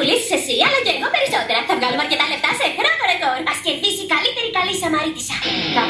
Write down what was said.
πουλήσεις εσύ, αλλά και εγώ περισσότερα. Θα βγάλουμε αρκετά λεφτά σε χρόνο ρεκόρ. Α κερδίσει η καλύτερη καλή Σαμαρίτησα. Θα